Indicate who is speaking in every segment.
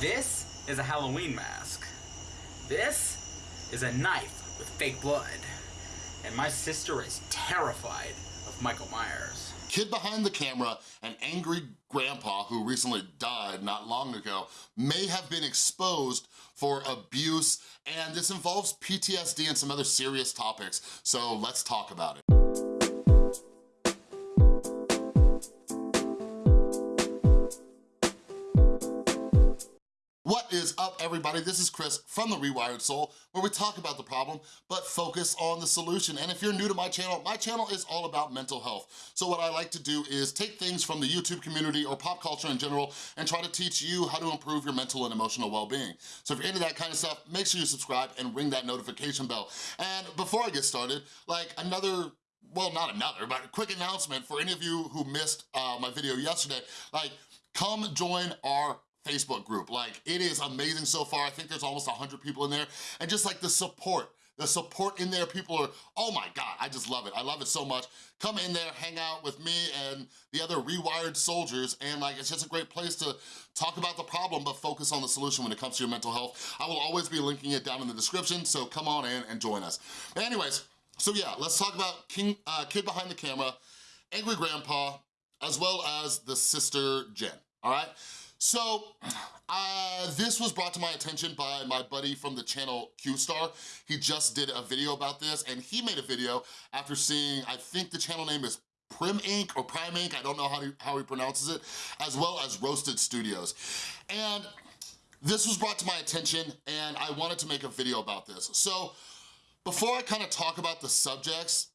Speaker 1: This is a Halloween mask. This is a knife with fake blood. And my sister is terrified of Michael Myers.
Speaker 2: Kid behind the camera, an angry grandpa who recently died not long ago, may have been exposed for abuse, and this involves PTSD and some other serious topics, so let's talk about it. Is up, everybody? This is Chris from The Rewired Soul, where we talk about the problem, but focus on the solution. And if you're new to my channel, my channel is all about mental health. So what I like to do is take things from the YouTube community or pop culture in general and try to teach you how to improve your mental and emotional well-being. So if you're into that kind of stuff, make sure you subscribe and ring that notification bell. And before I get started, like another well, not another, but a quick announcement for any of you who missed uh, my video yesterday, like, come join our Facebook group. Like, it is amazing so far. I think there's almost 100 people in there. And just like the support, the support in there, people are, oh my God, I just love it. I love it so much. Come in there, hang out with me and the other rewired soldiers, and like, it's just a great place to talk about the problem, but focus on the solution when it comes to your mental health. I will always be linking it down in the description, so come on in and join us. But anyways, so yeah, let's talk about King, uh, Kid Behind the Camera, Angry Grandpa, as well as the sister Jen, all right? So, uh, this was brought to my attention by my buddy from the channel Q-Star. He just did a video about this, and he made a video after seeing, I think the channel name is Prim Inc. or Prime Inc., I don't know how he, how he pronounces it, as well as Roasted Studios. And this was brought to my attention, and I wanted to make a video about this. So, before I kind of talk about the subjects,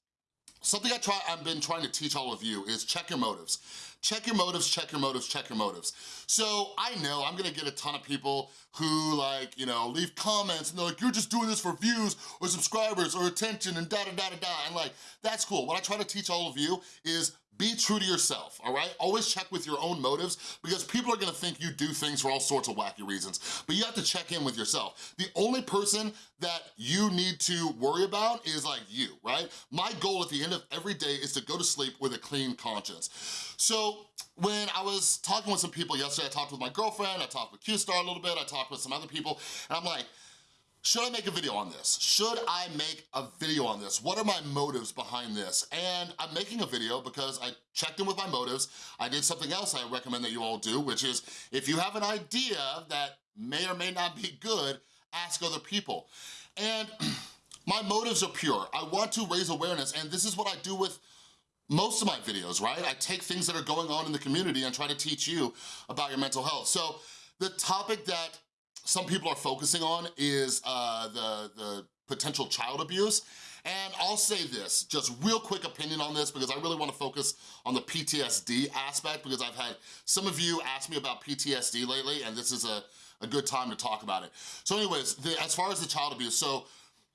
Speaker 2: something I try, I've been trying to teach all of you is check your motives. Check your motives, check your motives, check your motives. So I know I'm gonna get a ton of people who like, you know, leave comments and they're like, you're just doing this for views or subscribers or attention and da-da-da-da-da. And like, that's cool. What I try to teach all of you is be true to yourself, all right? Always check with your own motives because people are gonna think you do things for all sorts of wacky reasons, but you have to check in with yourself. The only person that you need to worry about is like you, right? My goal at the end of every day is to go to sleep with a clean conscience. So when I was talking with some people yesterday, I talked with my girlfriend, I talked with Q-Star a little bit, I talked with some other people, and I'm like, should I make a video on this? Should I make a video on this? What are my motives behind this? And I'm making a video because I checked in with my motives. I did something else I recommend that you all do, which is if you have an idea that may or may not be good, ask other people. And my motives are pure. I want to raise awareness, and this is what I do with most of my videos, right? I take things that are going on in the community and try to teach you about your mental health. So the topic that some people are focusing on is uh, the, the potential child abuse. And I'll say this, just real quick opinion on this because I really wanna focus on the PTSD aspect because I've had some of you ask me about PTSD lately and this is a, a good time to talk about it. So anyways, the, as far as the child abuse, so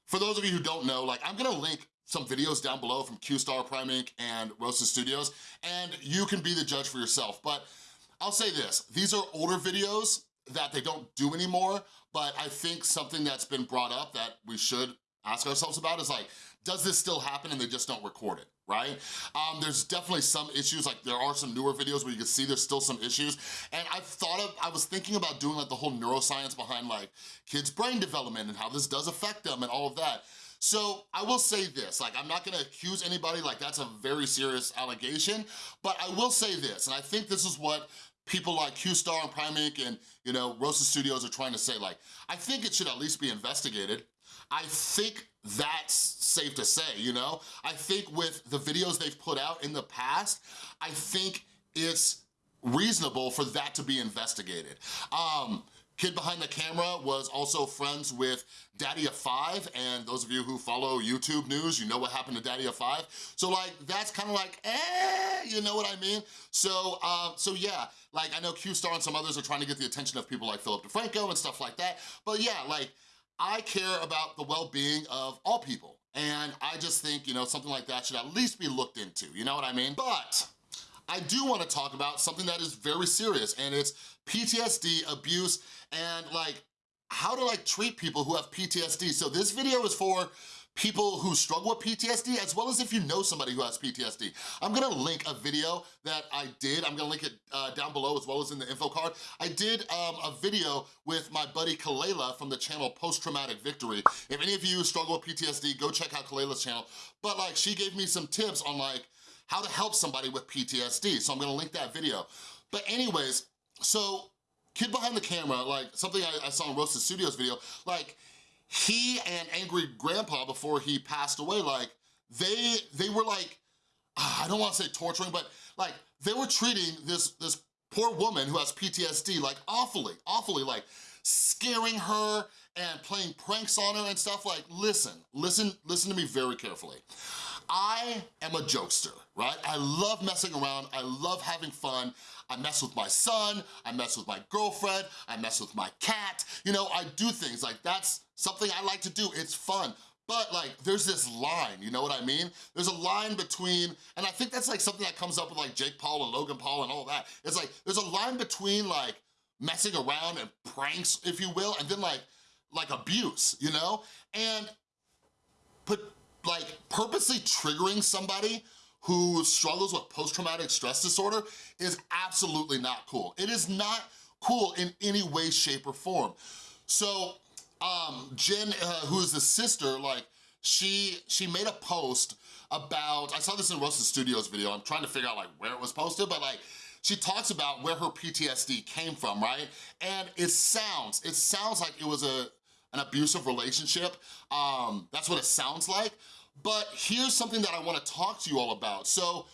Speaker 2: for those of you who don't know, like I'm gonna link some videos down below from Q-Star, Prime Inc., and Roasted Studios, and you can be the judge for yourself. But I'll say this, these are older videos that they don't do anymore, but I think something that's been brought up that we should ask ourselves about is like, does this still happen and they just don't record it, right? Um, there's definitely some issues, like there are some newer videos where you can see there's still some issues, and I've thought of, I was thinking about doing like the whole neuroscience behind like kids' brain development and how this does affect them and all of that. So I will say this, like I'm not gonna accuse anybody, like that's a very serious allegation, but I will say this, and I think this is what people like Q-Star and Prime Inc. and, you know, Roasted Studios are trying to say, like, I think it should at least be investigated. I think that's safe to say, you know? I think with the videos they've put out in the past, I think it's reasonable for that to be investigated. Um, Kid behind the camera was also friends with Daddy of Five, and those of you who follow YouTube news, you know what happened to Daddy of Five. So like, that's kind of like, eh, you know what I mean? So, um, so yeah, like I know Q-Star and some others are trying to get the attention of people like Philip DeFranco and stuff like that, but yeah, like, I care about the well-being of all people. And I just think, you know, something like that should at least be looked into, you know what I mean? But I do wanna talk about something that is very serious and it's PTSD, abuse, and like how to like treat people who have PTSD. So this video is for people who struggle with PTSD, as well as if you know somebody who has PTSD. I'm gonna link a video that I did, I'm gonna link it uh, down below as well as in the info card. I did um, a video with my buddy Kalela from the channel Post Traumatic Victory. If any of you struggle with PTSD, go check out Kalela's channel. But like, she gave me some tips on like, how to help somebody with PTSD, so I'm gonna link that video. But anyways, so kid behind the camera, like something I, I saw in Roasted Studios video, like he and Angry Grandpa before he passed away, like they they were like, ah, I don't wanna say torturing, but like they were treating this, this poor woman who has PTSD like awfully, awfully, like scaring her and playing pranks on her and stuff like, listen, listen, listen to me very carefully. I am a jokester, right? I love messing around, I love having fun. I mess with my son, I mess with my girlfriend, I mess with my cat. You know, I do things like that's something I like to do, it's fun. But like, there's this line, you know what I mean? There's a line between, and I think that's like something that comes up with like Jake Paul and Logan Paul and all that. It's like, there's a line between like messing around and pranks, if you will, and then like, like abuse, you know? And put like purposely triggering somebody who struggles with post-traumatic stress disorder is absolutely not cool. It is not cool in any way, shape, or form. So um, Jen, uh, who is the sister, like she she made a post about, I saw this in Roasted Studios video, I'm trying to figure out like where it was posted, but like she talks about where her PTSD came from, right? And it sounds, it sounds like it was a an abusive relationship. Um, that's what it sounds like. But here's something that I wanna talk to you all about. So,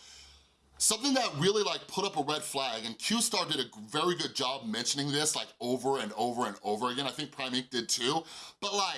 Speaker 2: something that really like put up a red flag, and Q-Star did a very good job mentioning this like over and over and over again. I think Prime Ink did too. But like,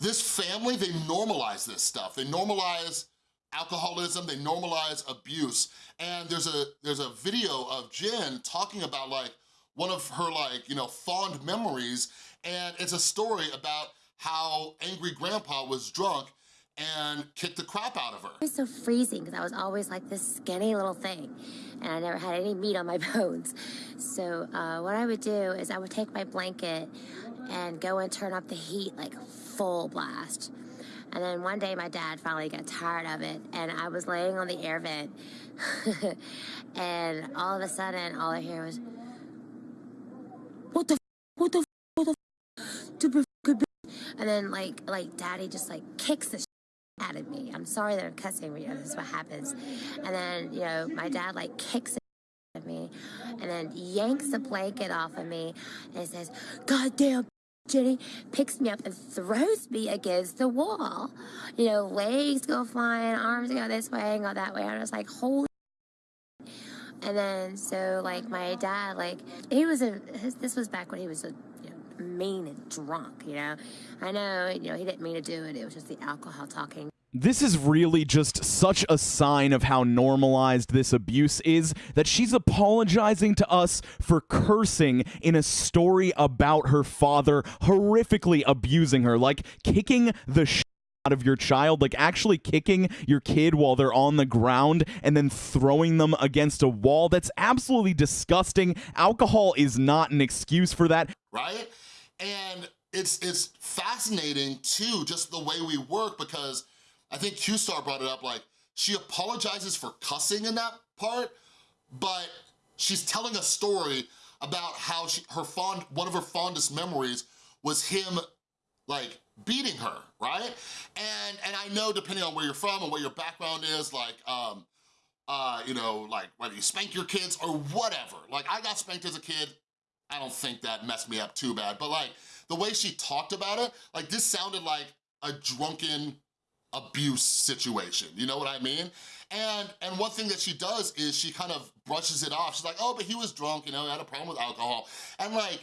Speaker 2: this family, they normalize this stuff. They normalize alcoholism, they normalize abuse. And there's a there's a video of Jen talking about like one of her like, you know, fond memories and it's a story about how Angry Grandpa was drunk and kicked the crap out of her.
Speaker 3: It was so freezing because I was always like this skinny little thing and I never had any meat on my bones. So uh, what I would do is I would take my blanket and go and turn up the heat like full blast. And then one day my dad finally got tired of it and I was laying on the air vent and all of a sudden all I hear was, what the, what the, what the, and then like, like daddy just like kicks the out of me. I'm sorry that I'm cussing, but you know, this is what happens. And then, you know, my dad like kicks at me and then yanks the blanket off of me and says, God damn, Jenny, picks me up and throws me against the wall. You know, legs go flying, arms go this way and go that way. I was like, holy and then so like my dad like he was a this was back when he was a mean and drunk you know i know you know he didn't mean to do it it was just the alcohol talking
Speaker 4: this is really just such a sign of how normalized this abuse is that she's apologizing to us for cursing in a story about her father horrifically abusing her, like kicking the sh- out of your child, like actually kicking your kid while they're on the ground and then throwing them against a wall. That's absolutely disgusting. Alcohol is not an excuse for that.
Speaker 2: Right? And it's it's fascinating too, just the way we work because I think Q-Star brought it up, like, she apologizes for cussing in that part, but she's telling a story about how she, her fond, one of her fondest memories was him, like, beating her, right? And and I know depending on where you're from and what your background is, like, um, uh, you know, like whether you spank your kids or whatever. Like, I got spanked as a kid. I don't think that messed me up too bad, but like, the way she talked about it, like, this sounded like a drunken abuse situation, you know what I mean? And and one thing that she does is she kind of brushes it off. She's like, oh, but he was drunk, you know, he had a problem with alcohol. And like,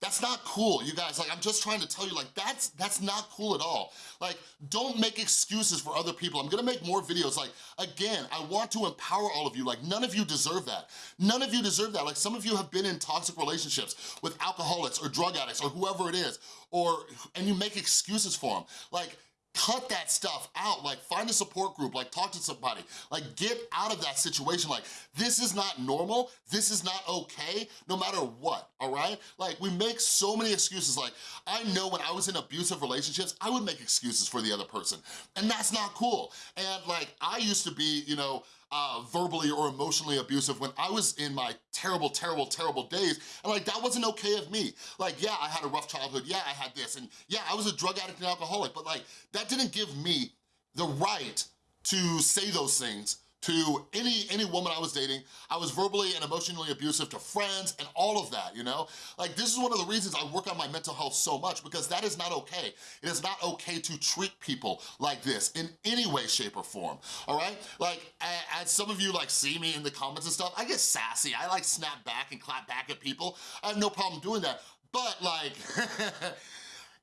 Speaker 2: that's not cool, you guys. Like, I'm just trying to tell you, like, that's that's not cool at all. Like, don't make excuses for other people. I'm gonna make more videos. Like, again, I want to empower all of you. Like, none of you deserve that. None of you deserve that. Like, some of you have been in toxic relationships with alcoholics or drug addicts or whoever it is, or, and you make excuses for them. Like, cut that stuff out. Like find a support group, like talk to somebody. Like get out of that situation. Like this is not normal, this is not okay, no matter what, all right? Like we make so many excuses. Like I know when I was in abusive relationships, I would make excuses for the other person and that's not cool. And like I used to be, you know, uh, verbally or emotionally abusive when I was in my terrible, terrible, terrible days. And like, that wasn't okay of me. Like, yeah, I had a rough childhood. Yeah, I had this. And yeah, I was a drug addict and alcoholic, but like, that didn't give me the right to say those things to any any woman I was dating. I was verbally and emotionally abusive to friends and all of that, you know? Like this is one of the reasons I work on my mental health so much because that is not okay. It is not okay to treat people like this in any way, shape, or form, all right? Like, as some of you like see me in the comments and stuff, I get sassy. I like snap back and clap back at people. I have no problem doing that. But like,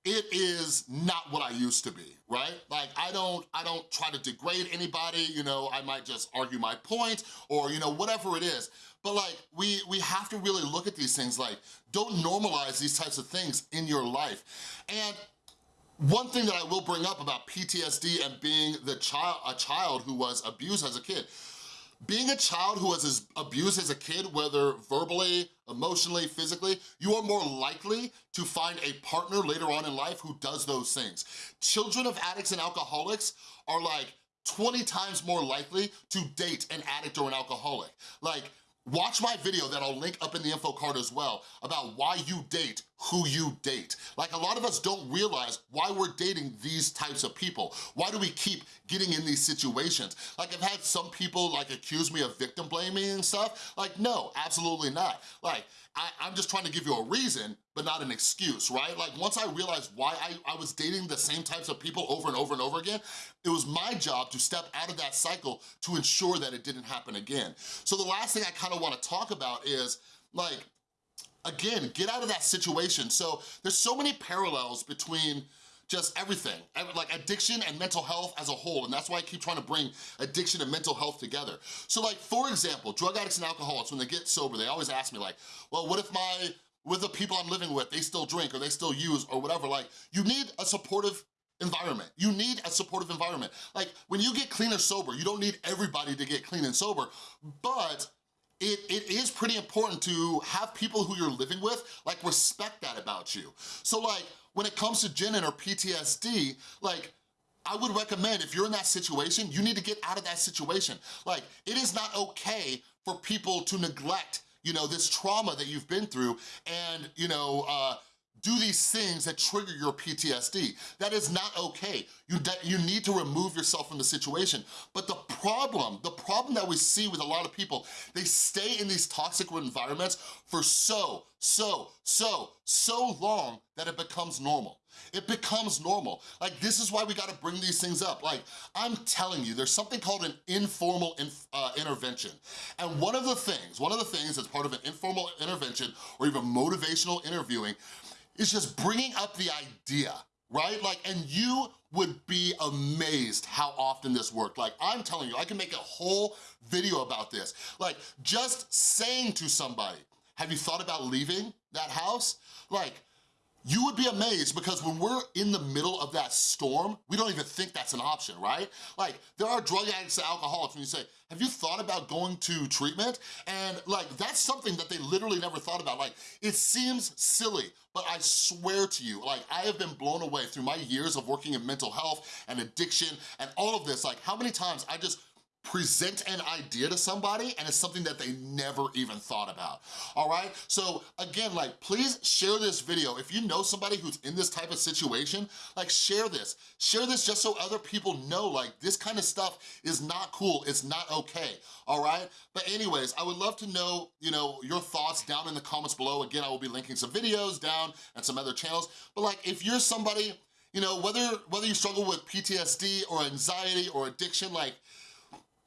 Speaker 2: it is not what I used to be, right? Like I don't, I don't try to degrade anybody, you know, I might just argue my point or, you know, whatever it is. But like, we, we have to really look at these things like, don't normalize these types of things in your life. And one thing that I will bring up about PTSD and being the child, a child who was abused as a kid, being a child who was abused as a kid, whether verbally, emotionally, physically, you are more likely to find a partner later on in life who does those things. Children of addicts and alcoholics are like 20 times more likely to date an addict or an alcoholic. Like, Watch my video that I'll link up in the info card as well about why you date who you date. Like a lot of us don't realize why we're dating these types of people. Why do we keep getting in these situations? Like I've had some people like accuse me of victim blaming and stuff. Like no, absolutely not. Like I, am just trying to give you a reason, but not an excuse, right? Like once I realized why I, I was dating the same types of people over and over and over again, it was my job to step out of that cycle to ensure that it didn't happen again. So the last thing I kind of wanna talk about is like, again, get out of that situation. So there's so many parallels between just everything, like addiction and mental health as a whole, and that's why I keep trying to bring addiction and mental health together. So like, for example, drug addicts and alcoholics, when they get sober, they always ask me like, well, what if my, with the people I'm living with, they still drink or they still use or whatever, like, you need a supportive environment. You need a supportive environment. Like, when you get clean or sober, you don't need everybody to get clean and sober, but it, it is pretty important to have people who you're living with, like, respect that about you. So, like, when it comes to Jen and her PTSD, like, I would recommend if you're in that situation, you need to get out of that situation. Like, it is not okay for people to neglect, you know, this trauma that you've been through and, you know, uh, do these things that trigger your PTSD. That is not okay. You, you need to remove yourself from the situation. But the problem, the problem that we see with a lot of people, they stay in these toxic environments for so, so, so, so long that it becomes normal. It becomes normal. Like, this is why we gotta bring these things up. Like, I'm telling you, there's something called an informal inf uh, intervention. And one of the things, one of the things as part of an informal intervention or even motivational interviewing is just bringing up the idea, right? Like, and you would be amazed how often this worked. Like, I'm telling you, I can make a whole video about this. Like, just saying to somebody, have you thought about leaving that house? Like, you would be amazed because when we're in the middle of that storm, we don't even think that's an option, right? Like, there are drug addicts and alcoholics when you say, have you thought about going to treatment? And like, that's something that they literally never thought about. Like, it seems silly, but I swear to you, like, I have been blown away through my years of working in mental health and addiction and all of this. Like, how many times I just present an idea to somebody and it's something that they never even thought about, all right? So again, like, please share this video. If you know somebody who's in this type of situation, like, share this. Share this just so other people know, like, this kind of stuff is not cool, it's not okay, all right? But anyways, I would love to know, you know, your thoughts down in the comments below. Again, I will be linking some videos down and some other channels. But like, if you're somebody, you know, whether, whether you struggle with PTSD or anxiety or addiction, like,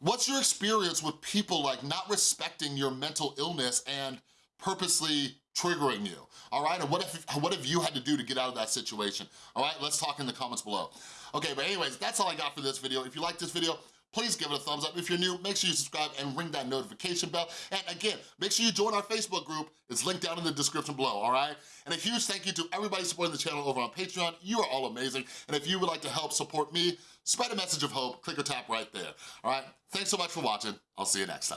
Speaker 2: What's your experience with people like not respecting your mental illness and purposely triggering you, all right? And what, if, what have you had to do to get out of that situation? All right, let's talk in the comments below. Okay, but anyways, that's all I got for this video. If you like this video, please give it a thumbs up. If you're new, make sure you subscribe and ring that notification bell. And again, make sure you join our Facebook group. It's linked down in the description below, all right? And a huge thank you to everybody supporting the channel over on Patreon. You are all amazing. And if you would like to help support me, spread a message of hope, click or tap right there, all right? Thanks so much for watching. I'll see you next time.